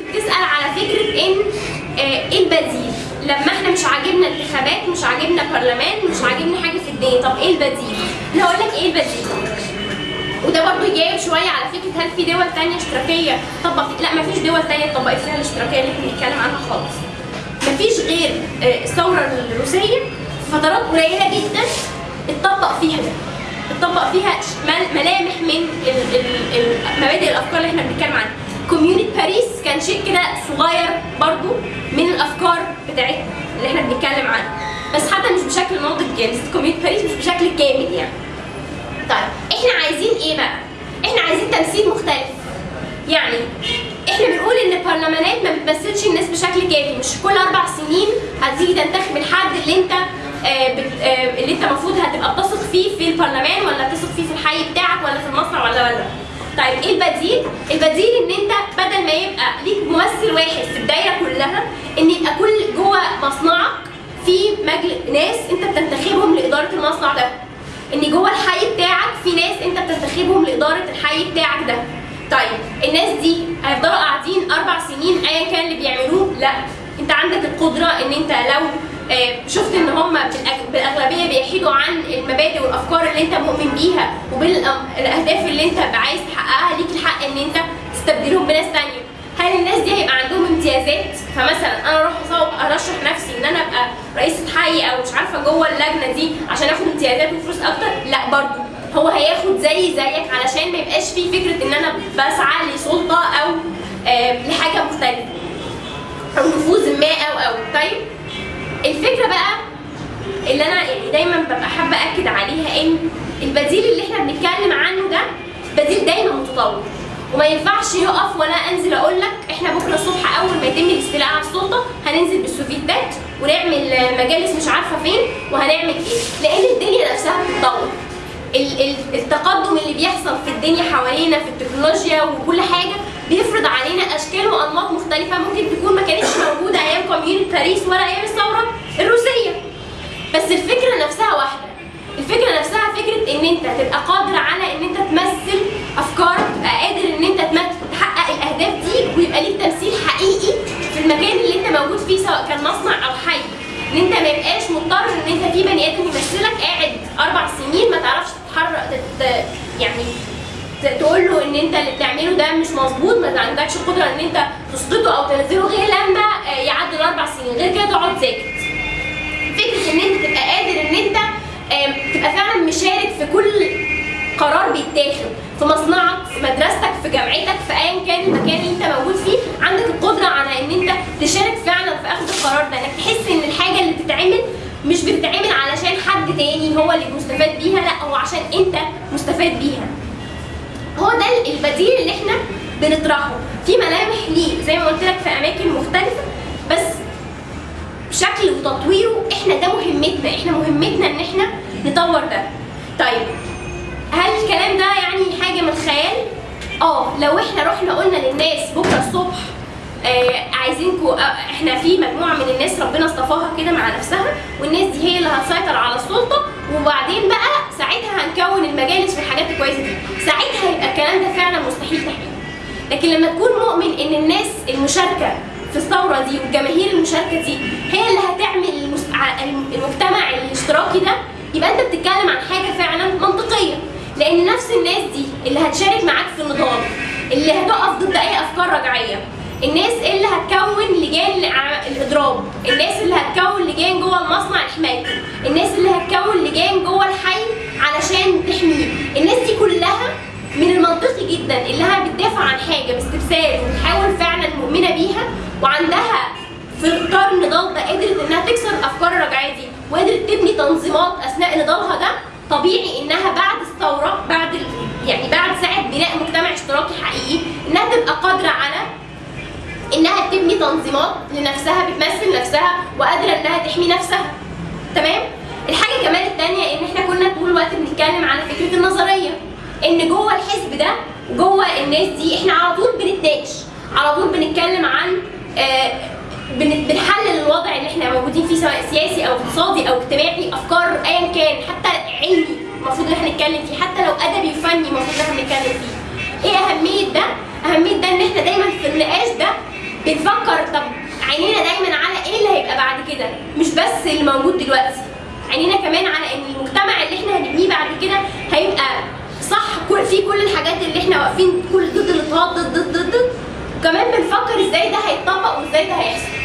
بتسأل على فكرة إن آه، إيه البديل؟ لما إحنا مش عاجبنا انتخابات مش عاجبنا برلمان مش عاجبنا حاجة في الدنيا طب إيه البديل؟ أنا هقول لك إيه البديل. وده برضو يجاوب شوية على فكرة هل في دول تانية اشتراكية؟ طبق لا مفيش دول تانية طبقت فيها الاشتراكية اللي إحنا بنتكلم عنها خالص. مفيش غير آه، الثورة الروسية فترات قليلة جدا اتطبق فيها ده. اتطبق فيها ملامح من مبادئ الأفكار اللي إحنا بنتكلم عنها. community باريس كان شيء كده صغير برضو من الأفكار بتاعتنا اللي إحنا بنتكلم عنها بس حتى مش بشكل ناضج يعني community باريس مش بشكل كامل يعني طيب إحنا عايزين إيه بقى؟ إحنا عايزين تمثيل مختلف. يعني إحنا بنقول إن البرلمانات ما بتمثلش الناس بشكل كافي، مش كل أربع سنين هتيجي تنتخب الحد اللي انت آه آه اللي انت المفروض هتبقى بتثق فيه في البرلمان ولا بتثق فيه في الحي بتاعك ولا في المصنع ولا ولا طيب إيه البديل؟ البديل إن أنت بدل ما يبقى ليك ممثل واحد في الدايرة كلها إن يبقى كل جوه مصنعك في مجلس ناس أنت بتنتخبهم لإدارة المصنع ده. إن جوه الحي بتاعك في ناس أنت بتنتخبهم لإدارة الحي بتاعك ده. طيب الناس دي هيفضلوا قاعدين أربع سنين ايا كان اللي بيعملوه؟ لأ. أنت عندك القدرة إن أنت لو آه، شفت إن هم بيحيدوا عن المبادئ والأفكار اللي أنت مؤمن بيها وبالأهداف اللي أنت عايز تحققها ليك الحق إن أنت تستبدلهم بناس تانية. هل الناس دي هيبقى عندهم امتيازات؟ فمثلا أنا أروح أرشح نفسي إن أنا أبقى رئيسة حي أو مش عارفة جوه اللجنة دي عشان آخد امتيازات وفلوس أكتر؟ لا برضو. هو هياخد زي زيك علشان ما يبقاش فيه فكرة إن أنا بسعى لسلطة أو لحاجة مختلفة. أو نفوذ ما أو أو. طيب الفكرة بقى اللي أنا يعني دايما ببقى حابة أكد عليها إن البديل اللي إحنا بنتكلم عنه ده بديل دايما متطور. وما ينفعش يقف ولا أنزل أقول لك إحنا بكرة الصبح أول ما يتم الاستيلاء على السلطة هننزل بالسوفيتات ونعمل مجالس مش عارفة فين وهنعمل إيه. لأن الدنيا نفسها بتتطور. ال- ال- التقدم اللي بيحصل في الدنيا حوالينا في التكنولوجيا وكل حاجة بيفرض علينا أشكال وأنماط مختلفة ممكن تكون ما كانتش موجودة أيام كوميونيتي باريس ولا أيام الثورة. بس الفكرة نفسها واحدة. الفكرة نفسها فكرة إن أنت تبقى قادر على إن أنت تمثل افكارك تبقى قادر إن أنت تحقق الأهداف دي ويبقى ليك تمثيل حقيقي في المكان اللي أنت موجود فيه سواء كان مصنع أو حي. إن أنت ما يبقاش مضطر إن أنت في بني آدم يمثلك قاعد أربع سنين ما تعرفش تتحرك تت... يعني تقول له إن أنت اللي بتعمله ده مش مظبوط ما عندكش قدرة إن أنت تسقطه أو تنزله غير لما آه، يعدي الأربع سنين. غير كده تقعد ساكت فكره إن أنت تبقى قادر إن أنت تبقى فعلا مشارك في كل قرار بيتاخد في مصنعك في مدرستك في جامعتك في ايا كان المكان اللي أنت موجود فيه عندك القدرة على إن أنت تشارك فعلا في أخذ القرار ده. انك تحس إن الحاجة اللي بتتعمل مش بتتعمل علشان حد تاني هو اللي مستفاد بيها لأ هو عشان أنت مستفاد بيها. هو ده البديل اللي إحنا بنطرحه. في ملامح ليه زي ما قلت لك في أماكن مختلفة بس شكل وتطويره إحنا ده مهمتنا إحنا مهمتنا ان إحنا نطور ده. طيب هل الكلام ده يعني حاجة من الخيال؟ آه لو إحنا رحنا قلنا للناس بكرة الصبح آه عايزينكم آه إحنا في مجموعة من الناس ربنا اصطفاها كده مع نفسها والناس دي هي اللي هتسيطر على السلطة وبعدين بقى ساعتها هنكون المجالس والحاجات الكويسه دي ساعتها يبقى الكلام ده فعلا مستحيل تحقيقه لكن لما تكون مؤمن إن الناس المشاركة في الثورة دي والجماهير المشاركة دي هي اللي هتعمل المجتمع الاشتراكي ده يبقى أنت بتتكلم عن حاجة فعلا منطقية. لأن نفس الناس دي اللي هتشارك معاك في النضال اللي هتقف ضد أي أفكار رجعية الناس اللي هتكون لجان الإضراب الناس اللي هتكون لجان جوه المصنع لحمايته الناس اللي هتكون لجان جوه الحي علشان تحميه الناس دي كلها من المنطقي جدا اللي هي بتدافع عن حاجة باستبسال وبتحاول فعلا مؤمنة بيها وعندها في اطار النضال ده قدرت إنها تكسر أفكار الرجعية دي وقدرت تبني تنظيمات أثناء نضالها ده طبيعي إنها بعد الثورة بعد يعني بعد ساعة بناء مجتمع اشتراكي حقيقي إنها تبقى قادرة على إنها تبني تنظيمات لنفسها بتمثل نفسها وقادرة إنها تحمي نفسها. تمام؟ الحاجة كمان التانية إن إحنا كنا طول الوقت بنتكلم على فكرة النظرية إن جوه الحزب ده جوه الناس دي إحنا على طول بنتناقش على طول بنتكلم عن بنحلل الوضع اللي إحنا موجودين فيه سواء سياسي أو اقتصادي أو اجتماعي أفكار ايا كان حتى علمي المفروض إن إحنا نتكلم فيه حتى لو أدبي وفني المفروض إن إحنا نتكلم فيه. إيه أهمية ده؟ أهمية ده إن إحنا دايما في النقاش ده بنفكر طب عينينا دايما على إيه اللي هيبقى بعد كده؟ مش بس اللي موجود دلوقتي عينينا كمان على إن المجتمع اللي إحنا هنبنيه بعد كده هيبقى صح كل في كل الحاجات اللي إحنا واقفين كل ضد الاضطهاد ضد ضد ضد ضد كمان بنفكر إزاي ده هيتطبق وازاي ده هيحصل.